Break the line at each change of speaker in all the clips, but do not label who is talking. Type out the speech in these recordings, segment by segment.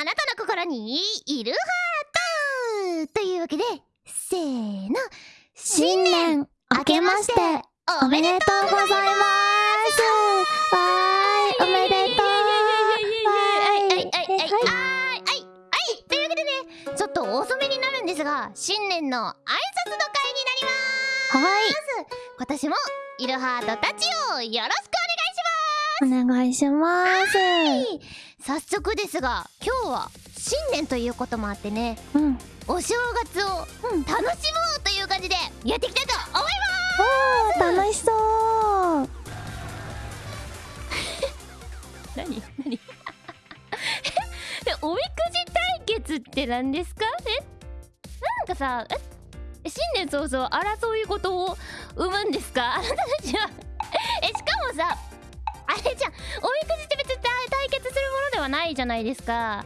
あなたの心にいるハートというわけでせーの。新年明けましておめでとうございます。わーいおめでとう。はいはいはいはい。はいはいというわけでねちょっと遅めになるんですが新年の挨拶の会になります
はい
今年もイルハートたちをよろしく
お願いします。
早速ですが今日は新年ということもあってね。
うん。
お正月を
うん
楽しもうという感じでやっていきたいと思い
おー楽しそう。
ま す何？何？でおみくじ対決って何ですか？え？なんかさえ？新年早々争い事を生むんですか？あなたたちは。えしかもさあれじゃん。おみくじって別に対対決するものではないじゃないですか。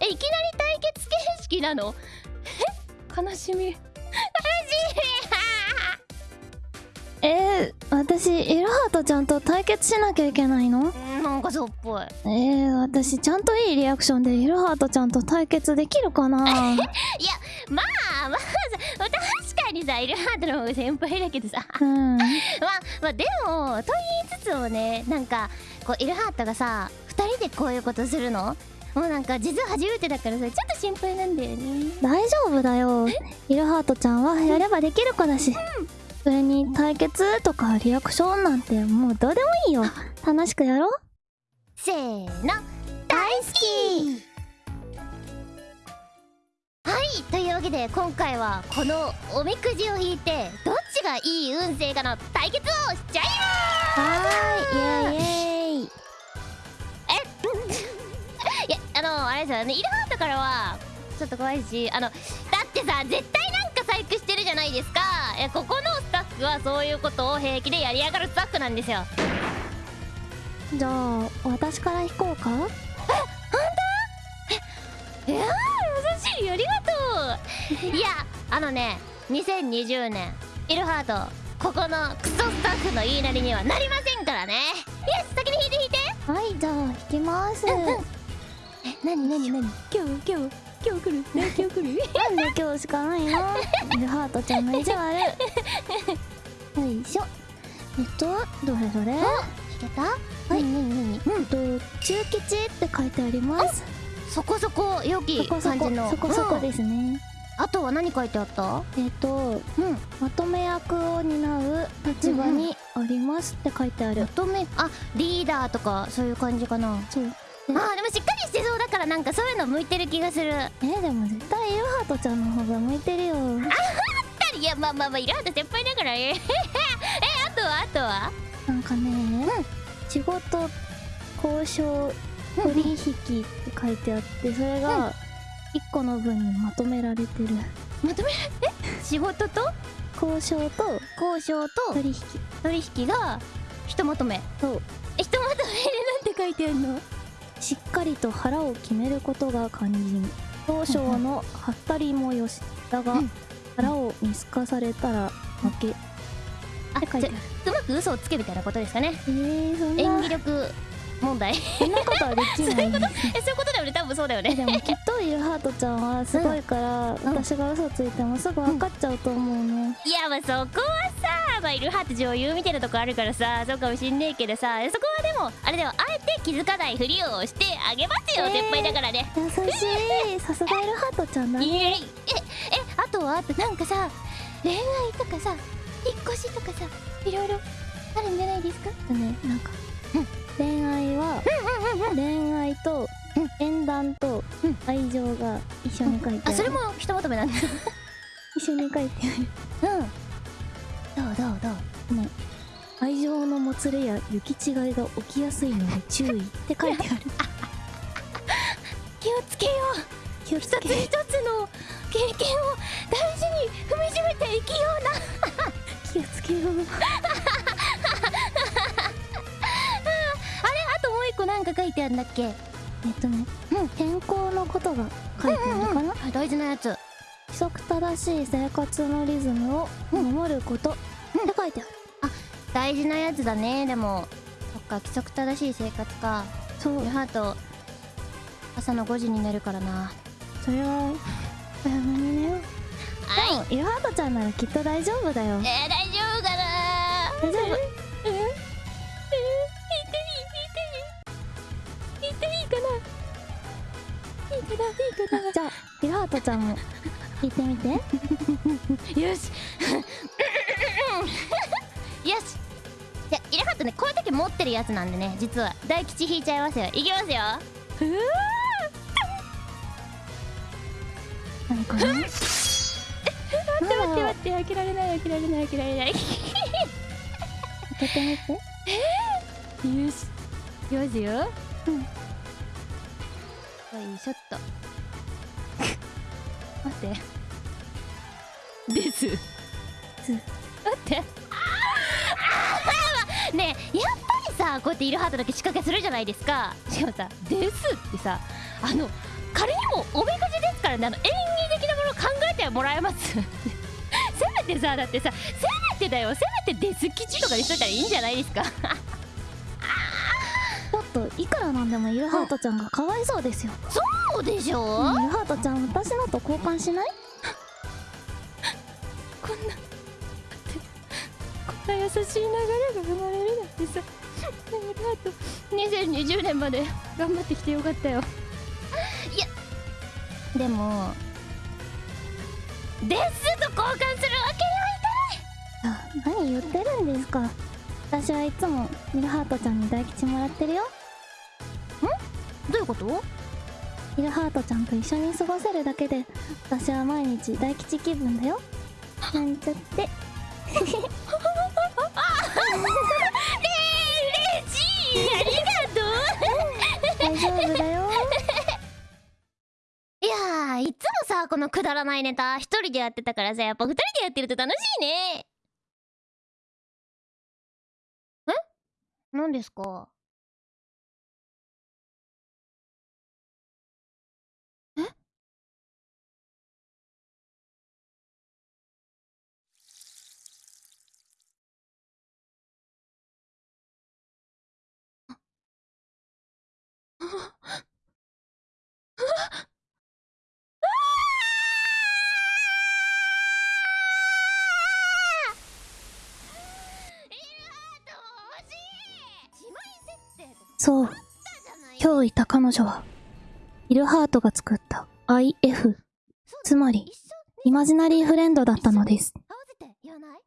え？えいきなり対決形式なの？え？悲しみ。悲し
えー、私イルハートちゃんと対決しなきゃいけないの？
みなんかそうっぽい。
えー、私ちゃんといいリアクションでイルハートちゃんと対決できるかな？
まあまあさ確かにさイルハートの方が先輩だけどさ。
うん。
まあまあでもと言いつつもねなんかこうイルハートがさ2人でこういうことするの？もうなんか実は初めてだからさちょっと心配なんだよね。
大丈夫だよ。イルハートちゃんはやればできる子だし、それに対決とかリアクションなんてもうどうでもいいよ。楽しくやろう。
せーの。大好きはいというわけで今回はこのおみくじを引いてどっちがいい運勢かの対決をしちゃい
はーいイエイイエイ。
ます いやあのあれですよねイルハートからはちょっと怖いしあのだってさ絶対なんか細工してるじゃないですか。いやここのスタッフはそういうことを平気でやりやがるスタッフなんですよ。
じゃあ私から引こうか？
ありがとう。いやあのね2020年イルハートここのクソスタッフの言いなりにはなりませんからね。よし先に引いて引いて。
はいじゃあ引きます、
うんうん。え何何何？今日今日今日来る。ね 今日来る？
なんで今日しかないの？イルハートちゃんの意地悪。よいしょ。えっとどれどれ？
引けた？はい。何何何？
えっと中吉って書いてあります
そこそこ良き感じの。
そこそこ
うん
ですね、
あとは何書いてあった？
えっと
うん。
まとめ役を担う立場にありますって書いてある、
まとめあリーダーとかそういう感じかな。
そう。
あーでもしっかりしてそうだからなんかそういうの向いてる気がする。
えでも絶対イルハートちゃんの方が向いてるよ。
いやまあまあまあイラート先輩だから。ねえあとはあとは？
なんかね、仕事交渉取引って書いてあってそれが1個の文にまとめられてる。
まとめえ仕事と？
交渉と
交渉と？
取引。
取引がひとまとめ。
そう。
えひとまとめでなんて書いてあるの？
しっかりと腹を決めることが肝心。交渉のはったりもよしだが、
うん。
腹を見透かされたら負け。
あ
って書いてあ
じゃ
る
うまく嘘をつけみたいなことですかね。
えー、
演
な。
技力問題。
そんなことはできない。
そういうことだよね。多分そうだよね。
えでもきっとイルハートちゃんはすごいから、私が嘘ついてもすぐ分かっちゃうと思うね、
いやまあそこはさまあイルハート女優みたいなとこあるからさそうかもしんねえけどさそこはでもあれだよあえて気づかないふりをしてあげますよ、
えー
先輩だからね。
優しいさすがイルハートちゃんだね。
いえええあとはあとなんかさ恋愛とかさ引っ越しとかさいろいろあるんじゃないですか？
ねなんか、恋愛は、恋愛と、縁談と愛情が一緒に書いてある、
あそれもひとまとめなんだ。
一緒に書いてあ
うん。どうどうどう？
るね。愛情のもつれや行き違いが起きやすいので注意って書いてある。
気をつけよう。
気をつけ
一つ一つの経験を大事に踏みしめて生きような。
気をつけよう
ともう一個なんか書いてあるんだっけ？
えっとね、天候のことが書いてあるかな、
あ大事なやつ。
規則正しい生活のリズムを守ることって書いてある、
大事なやつだね。でもそっか規則正しい生活か。
そう。
ハート朝の5時に寝るからな。
それは早めにね。
は
でもイルハートちゃんならきっと大丈夫だよ。
えー、大丈夫かな
大丈夫？
いいかないいかな
じゃあイルハートちゃんも聞いてみて。
よし。よし。じゃあイルハットねこういう時持ってるやつなんでね実は。大吉引いちゃいますよ。いきますよ。
何かな
待って待って待って開けられない開けられない開けられない。よ
開けてみて。
しいきますよ。
うん
よいしょっと待って。です。
す
待って。ねえやっぱりさこうやってイルハートだけ仕掛けするじゃないですか。しかもさ「です」ってさあの仮にもおみくじですからねあの演技的なものを考えてもらえます。せめてさだってさせめてだよ。せめて「です吉」とかにしといたらいいんじゃないですか
といくらなんでもイルハートちゃんがかわいそうですよ。
そうでしょ、
イルハートちゃん私のと交換しない？
こんなこんな優しい流れが生まれるなんてさ。イルハート2020年まで頑張ってきてよかったよ。いやでも「です」と交換するわけにはい
あ何言ってるんですか。私はいつもイルハートちゃんに大吉もらってるよ
どういうこと？
イルハートちゃんと一緒に過ごせるだけで私は毎日大吉気分だよ。なんちゃって。
ありがとう。
大丈夫だよ。
いやーいつもさこのくだらないネタ一人でやってたからさやっぱ二人でやってると楽しいね。え？何ですか？
そう。今日いた彼女はイルハートが作った IF つまりイマジナリーフレンドだったのです。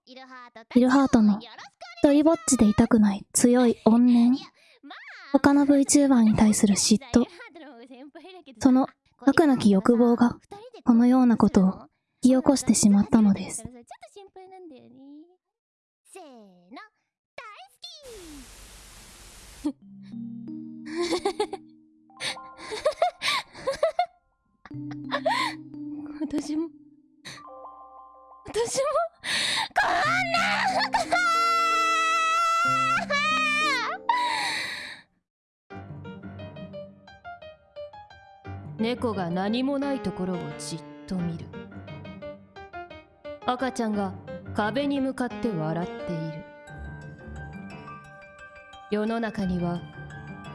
イルハートの一人ぼっちでいたくない強い怨念。他の VTuber に対する嫉妬。その悪なき欲望がこのようなことを引き起こしてしまったのです。
せーの大好き私も私も猫が何もないところをじっと見る。赤ちゃんが壁に向かって笑っている。世の中には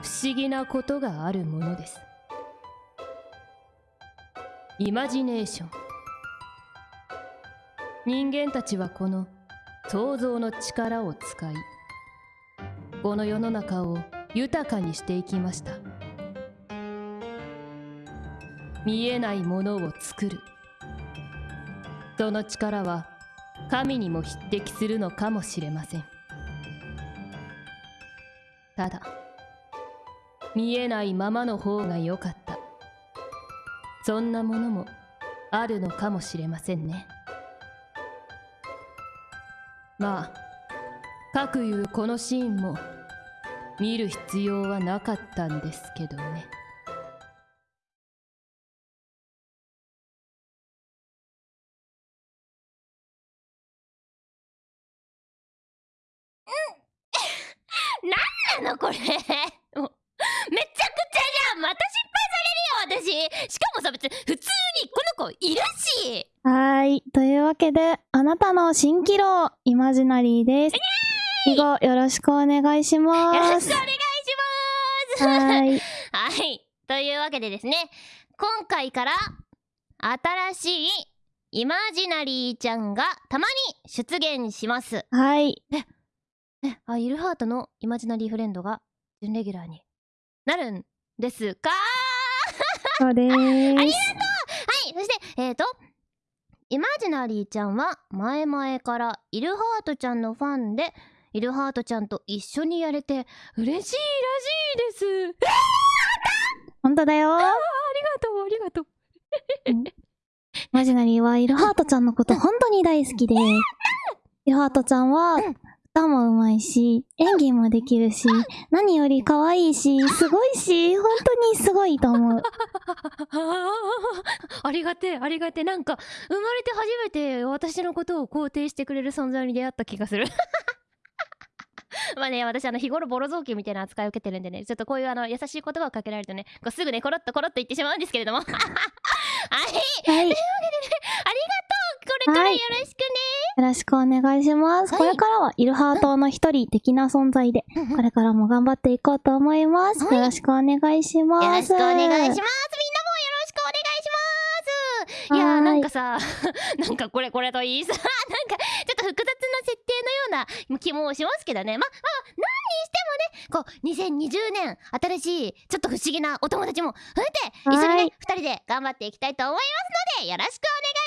不思議なことがあるものです。イマジネーション。人間たちはこの想像の力を使いこの世の中を豊かにしていきました。見えないものを作る。その力は神にも匹敵するのかもしれません。ただ見えないままの方が良かった。そんなものもあるのかもしれませんね。まあかくいうこのシーンも見る必要はなかったんですけどね。さ別に普通にこの子いるし
はーい。というわけで、あなたの蜃気楼、イマジナリーです。以後、よろしくお願いします。
よろしくお願いします
はーい。
はい というわけでですね今回から新しいイマジナリーちゃんがたまに出現します
はい。
えあイルハートのイマジナリーフレンドが準レギュラーになるんですか？
そうでーす。
はいそしてえーとイマジナリーちゃんは前々からイルハートちゃんのファンでイルハートちゃんと一緒にやれて嬉しいらしいです。
ほんとだよ。
ありがとうありがとう。
マジナリーはイルハートちゃんのこと本当に大好きで、イルハートちゃんは歌も上手いし、演技もできるし、何より可愛いし、すごいし、本当にすごいと思う。
ありがてえありがてえ。なんか生まれて初めて私のことを肯定してくれる存在に出会った気がする。まあね私あの日頃ボロ雑巾みたいな扱いを受けてるんでねちょっとこういうあの優しい言葉をかけられるとねこうすぐねコロッとコロッと言ってしまうんですけれども。はい。
はい。よ
これからよろしく
ろしくお願いします。
はい。
これからはイルハートの一人的な存在で、
ね
これからも頑張っていこうと思います。
はい。
よろしくお願いします。
よろしくお願いします。みんなもよろしくお願いします。いやー
はーい。
なんかさ なんかこれこれといいさ なんかちょっと複雑な設定のような気もしますけどね。まあまあ何にしてもねこう2020年新しいちょっと不思議なお友達も増えて一緒に
はい
ね二人で頑張っていきたいと思いますのでよろしくお願いします